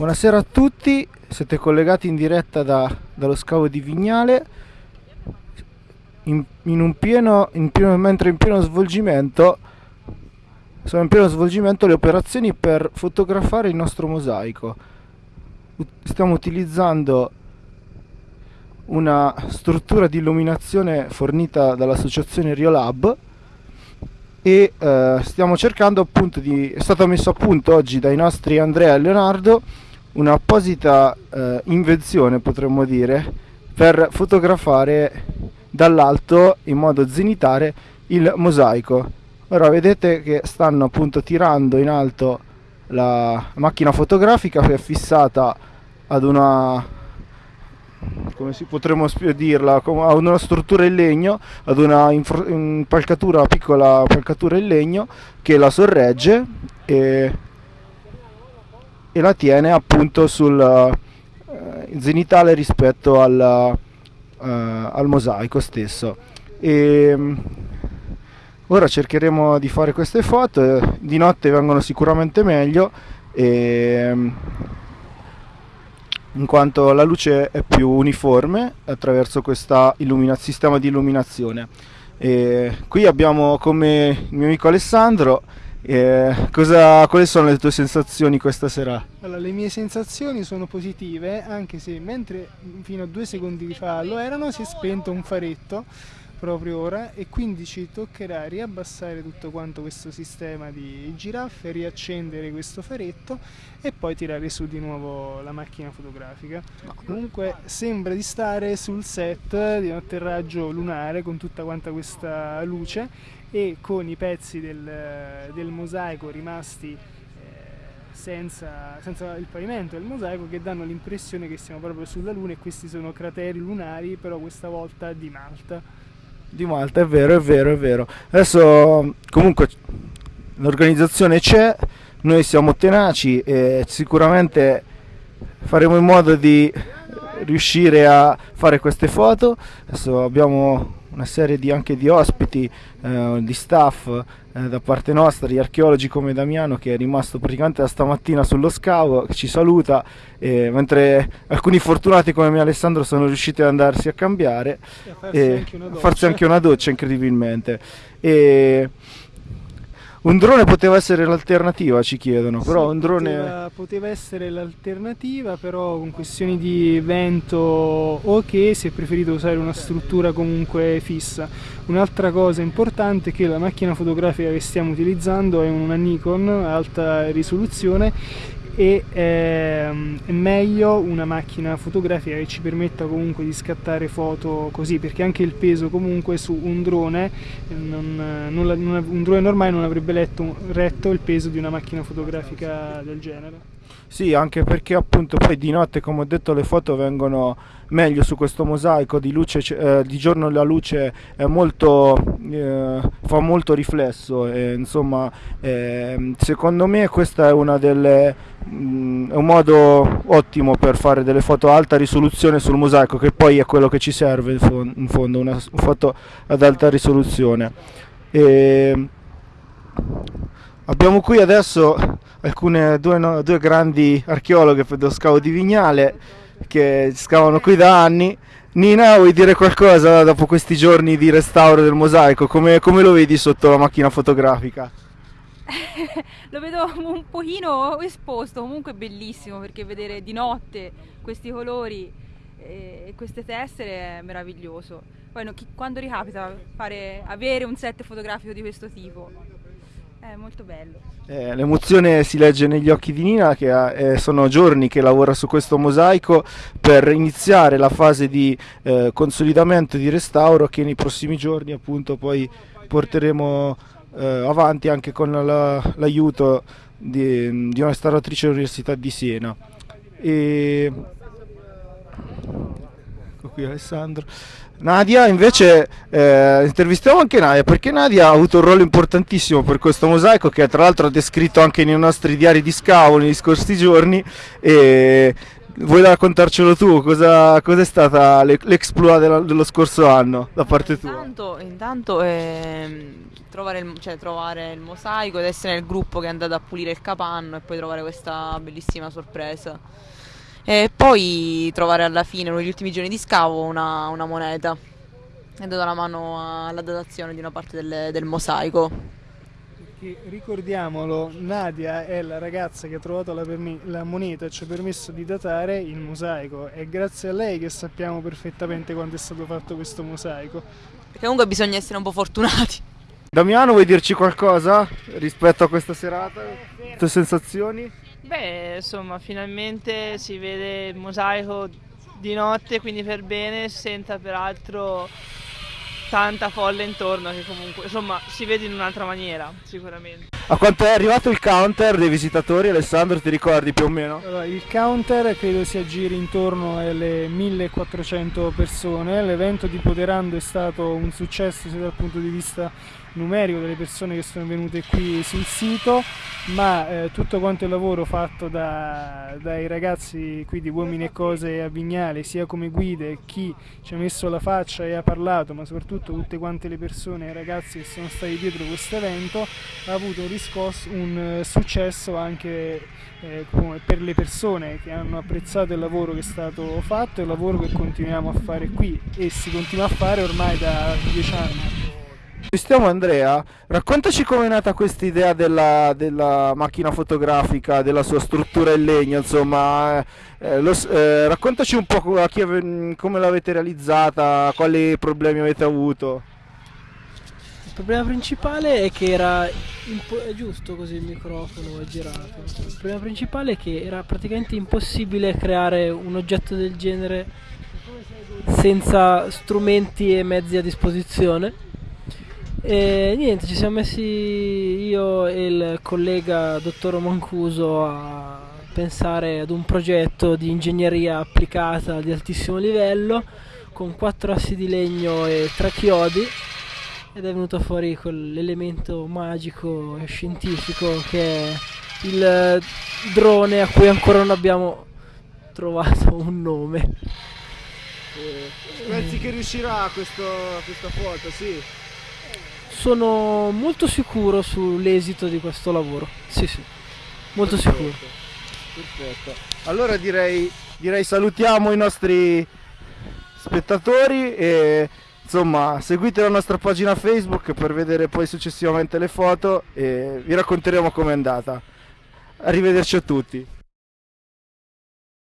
Buonasera a tutti, siete collegati in diretta da, dallo scavo di Vignale in, in pieno, in pieno, mentre in pieno svolgimento sono in pieno svolgimento le operazioni per fotografare il nostro mosaico. Stiamo utilizzando una struttura di illuminazione fornita dall'associazione Riolab e eh, stiamo cercando appunto di è stato messo a punto oggi dai nostri Andrea e Leonardo un'apposita eh, invenzione potremmo dire per fotografare dall'alto in modo zenitare il mosaico. Ora vedete che stanno appunto tirando in alto la macchina fotografica che è fissata ad una come si potremmo dirla, a una struttura in legno, ad una impalcatura, piccola impalcatura in legno che la sorregge e, e la tiene appunto sul eh, zenitale rispetto al, eh, al mosaico stesso. E, ora cercheremo di fare queste foto, di notte vengono sicuramente meglio. E, in quanto la luce è più uniforme attraverso questo sistema di illuminazione. E qui abbiamo come il mio amico Alessandro. Eh, cosa, quali sono le tue sensazioni questa sera? Allora, le mie sensazioni sono positive, anche se mentre fino a due secondi fa lo erano, si è spento un faretto proprio ora e quindi ci toccherà riabbassare tutto quanto questo sistema di giraffe, riaccendere questo faretto e poi tirare su di nuovo la macchina fotografica. Comunque sembra di stare sul set di un atterraggio lunare con tutta quanta questa luce e con i pezzi del, del mosaico rimasti eh, senza, senza, il pavimento del mosaico che danno l'impressione che siamo proprio sulla Luna e questi sono crateri lunari però questa volta di Malta di Malta, è vero, è vero, è vero. Adesso comunque l'organizzazione c'è, noi siamo tenaci e sicuramente faremo in modo di riuscire a fare queste foto. Adesso abbiamo una serie di, anche di ospiti, eh, di staff eh, da parte nostra, di archeologi come Damiano che è rimasto praticamente da stamattina sullo scavo, che ci saluta, eh, mentre alcuni fortunati come me Alessandro sono riusciti ad andarsi a cambiare e a farsi, anche, una farsi anche una doccia incredibilmente. E, un drone poteva essere l'alternativa, ci chiedono, però sì, un drone... Poteva, poteva, essere l'alternativa, però con questioni di vento o che si è preferito usare una struttura comunque fissa. Un'altra cosa importante è che la macchina fotografica che stiamo utilizzando è una Nikon alta risoluzione e ehm, è meglio una macchina fotografica che ci permetta comunque di scattare foto così perché anche il peso comunque su un drone non, non, non, un drone normale non avrebbe letto, retto il peso di una macchina fotografica del genere sì, anche perché appunto poi di notte, come ho detto, le foto vengono meglio su questo mosaico, di, luce, eh, di giorno la luce molto, eh, fa molto riflesso e insomma eh, secondo me questo è, delle, mh, mm, è un modo ottimo per fare delle foto a alta risoluzione sul mosaico che poi è quello che ci serve in fondo, una foto ad alta risoluzione. E, abbiamo qui adesso alcune, due, no, due grandi archeologhe per lo scavo di Vignale che scavano qui da anni. Nina, vuoi dire qualcosa dopo questi giorni di restauro del mosaico? Come, come lo vedi sotto la macchina fotografica? lo vedo un pochino esposto, comunque bellissimo perché vedere di notte questi colori e queste tessere è meraviglioso. Poi no, chi, quando ricapita fare, avere un set fotografico di questo tipo? È molto bello. Eh, l'emozione si legge negli occhi di Nina che ha, eh, sono giorni che lavora su questo mosaico per iniziare la fase di eh, consolidamento e di restauro che nei prossimi giorni appunto poi porteremo eh, avanti anche con la, l'aiuto di, di una restauratrice dell'Università di Siena. E... Qui Alessandro. Nadia invece eh, intervistiamo anche Nadia perché Nadia ha avuto un ruolo importantissimo per questo mosaico che tra l'altro ha descritto anche nei nostri diari di scavo negli scorsi giorni e vuoi raccontarcelo tu? Cosa, cos'è stata l'e- l'exploit dello scorso anno da parte tua? Intanto, intanto ehm, trovare, il, cioè, trovare il mosaico ed essere nel gruppo che è andato a pulire il capanno e poi trovare questa bellissima sorpresa. E poi trovare alla fine, negli ultimi giorni di scavo, una, una moneta. E dato la mano alla datazione di una parte del, del mosaico. Che, ricordiamolo, Nadia è la ragazza che ha trovato la, la moneta e ci ha permesso di datare il mosaico. È grazie a lei che sappiamo perfettamente quando è stato fatto questo mosaico. Perché comunque bisogna essere un po' fortunati. Damiano, vuoi dirci qualcosa rispetto a questa serata? Le tue sensazioni? Beh, insomma, finalmente si vede il mosaico di notte, quindi per bene, senza peraltro tanta folla intorno che comunque, insomma, si vede in un'altra maniera, sicuramente. A quanto è arrivato il counter dei visitatori, Alessandro, ti ricordi più o meno? Allora, il counter credo si aggiri intorno alle 1400 persone. L'evento di Poderando è stato un successo sia dal punto di vista numerico delle persone che sono venute qui sul sito, ma eh, tutto quanto il lavoro fatto da- dai ragazzi qui di Uomini e Cose a Vignale, sia come guide, chi ci ha messo la faccia e ha parlato, ma soprattutto tutte quante le persone e i ragazzi che sono stati dietro questo evento, ha avuto un, riscosso, un eh, successo anche eh, per le persone che hanno apprezzato il lavoro che è stato fatto e il lavoro che continuiamo a fare qui e si continua a fare ormai da dieci anni. Stiamo Andrea, raccontaci com'è nata questa idea della, della macchina fotografica, della sua struttura in legno, insomma, eh, eh, lo eh, raccontaci un po' ave- come l'avete realizzata, quali problemi avete avuto. Il problema principale è che era è giusto così il microfono è girato. Il problema principale è che era praticamente impossibile creare un oggetto del genere senza strumenti e mezzi a disposizione. E niente, ci siamo messi io e il collega dottor Mancuso a pensare ad un progetto di ingegneria applicata di altissimo livello con quattro assi di legno e tre chiodi ed è venuto fuori quell'elemento magico e scientifico che è il eh, drone a cui ancora non abbiamo trovato un nome. Pensi che riuscirà questo, questa foto, sì? Sono molto sicuro sull'esito di questo lavoro. Sì, sì, molto sicuro. Perfetto. Allora direi, direi salutiamo i nostri spettatori e insomma seguite la nostra pagina Facebook per vedere poi successivamente le foto e vi racconteremo com'è andata. Arrivederci a tutti.